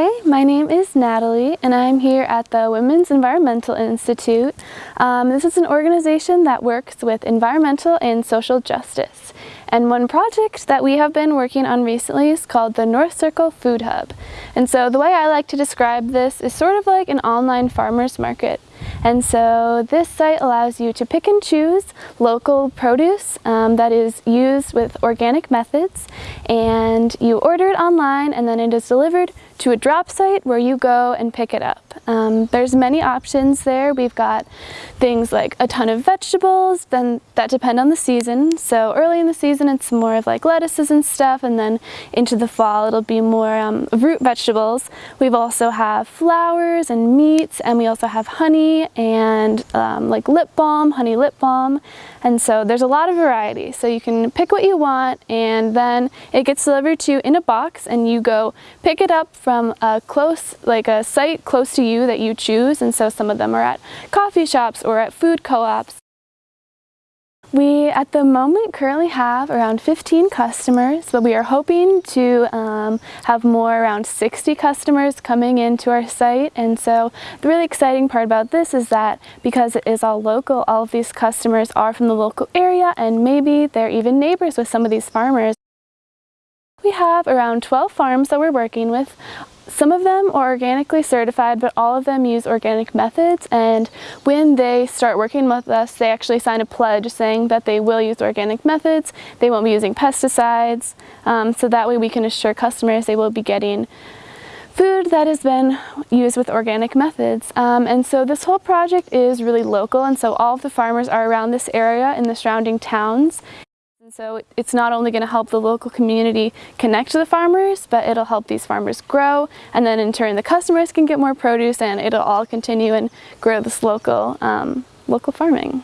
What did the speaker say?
Hi, my name is Natalie and I'm here at the Women's Environmental Institute. Um, this is an organization that works with environmental and social justice. And one project that we have been working on recently is called the North Circle Food Hub. And so the way I like to describe this is sort of like an online farmer's market. And so this site allows you to pick and choose local produce um, that is used with organic methods and you order it online and then it is delivered to a drop site where you go and pick it up. Um, there's many options there. We've got things like a ton of vegetables then that depend on the season. So early in the season it's more of like lettuces and stuff and then into the fall it'll be more um, root vegetables. We've also have flowers and meats and we also have honey and um, like lip balm, honey lip balm. And so there's a lot of variety. So you can pick what you want and then it gets delivered to you in a box and you go pick it up from a close, like a site close to you that you choose. And so some of them are at coffee shops or at food co-ops. We, at the moment, currently have around 15 customers, but we are hoping to um, Um, have more around 60 customers coming into our site. And so the really exciting part about this is that because it is all local, all of these customers are from the local area and maybe they're even neighbors with some of these farmers. We have around 12 farms that we're working with. Some of them are organically certified, but all of them use organic methods. And when they start working with us, they actually sign a pledge saying that they will use organic methods. They won't be using pesticides. Um, so that way we can assure customers they will be getting food that has been used with organic methods. Um, and so this whole project is really local and so all of the farmers are around this area in the surrounding towns. And so it's not only going to help the local community connect to the farmers, but it'll help these farmers grow and then in turn the customers can get more produce and it'll all continue and grow this local, um, local farming.